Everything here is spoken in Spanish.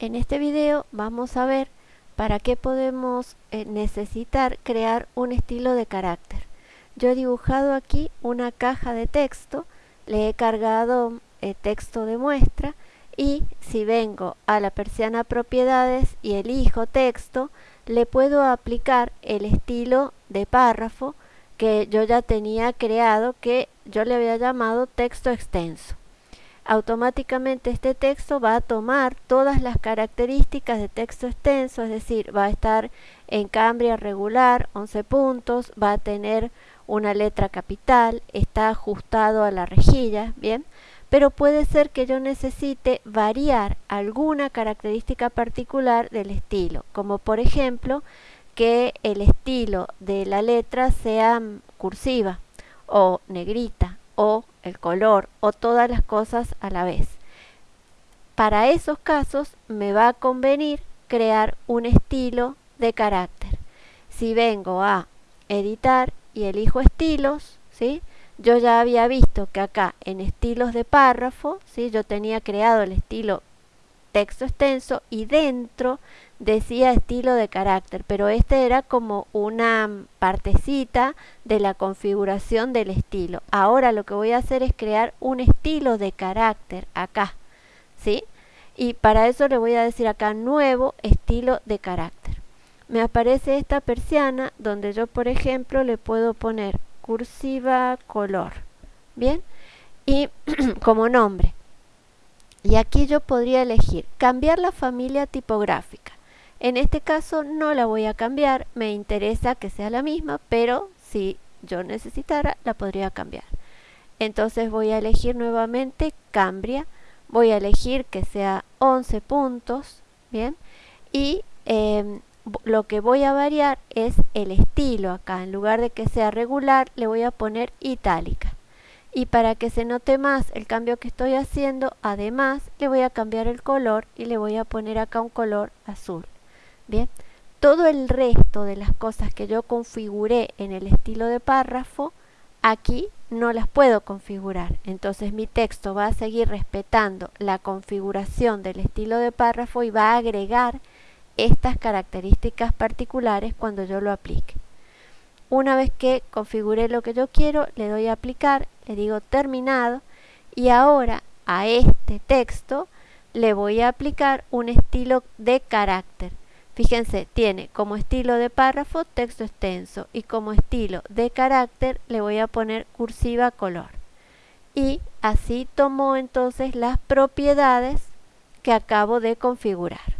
En este video vamos a ver para qué podemos eh, necesitar crear un estilo de carácter. Yo he dibujado aquí una caja de texto, le he cargado eh, texto de muestra y si vengo a la persiana propiedades y elijo texto, le puedo aplicar el estilo de párrafo que yo ya tenía creado que yo le había llamado texto extenso automáticamente este texto va a tomar todas las características de texto extenso, es decir, va a estar en cambria regular, 11 puntos, va a tener una letra capital, está ajustado a la rejilla, ¿bien? Pero puede ser que yo necesite variar alguna característica particular del estilo, como por ejemplo que el estilo de la letra sea cursiva o negrita o el color o todas las cosas a la vez. Para esos casos me va a convenir crear un estilo de carácter. Si vengo a editar y elijo estilos, ¿sí? yo ya había visto que acá en estilos de párrafo, ¿sí? yo tenía creado el estilo texto extenso y dentro decía estilo de carácter, pero este era como una partecita de la configuración del estilo. Ahora lo que voy a hacer es crear un estilo de carácter acá, ¿sí? Y para eso le voy a decir acá nuevo estilo de carácter. Me aparece esta persiana donde yo, por ejemplo, le puedo poner cursiva color, ¿bien? Y como nombre. Y aquí yo podría elegir cambiar la familia tipográfica. En este caso no la voy a cambiar, me interesa que sea la misma, pero si yo necesitara la podría cambiar. Entonces voy a elegir nuevamente Cambria, voy a elegir que sea 11 puntos, ¿bien? Y em, lo que voy a variar es el estilo acá, en lugar de que sea regular le voy a poner itálica. Y para que se note más el cambio que estoy haciendo, además le voy a cambiar el color y le voy a poner acá un color azul. Bien, todo el resto de las cosas que yo configuré en el estilo de párrafo, aquí no las puedo configurar. Entonces mi texto va a seguir respetando la configuración del estilo de párrafo y va a agregar estas características particulares cuando yo lo aplique. Una vez que configure lo que yo quiero, le doy a aplicar, le digo terminado y ahora a este texto le voy a aplicar un estilo de carácter. Fíjense, tiene como estilo de párrafo texto extenso y como estilo de carácter le voy a poner cursiva color. Y así tomó entonces las propiedades que acabo de configurar.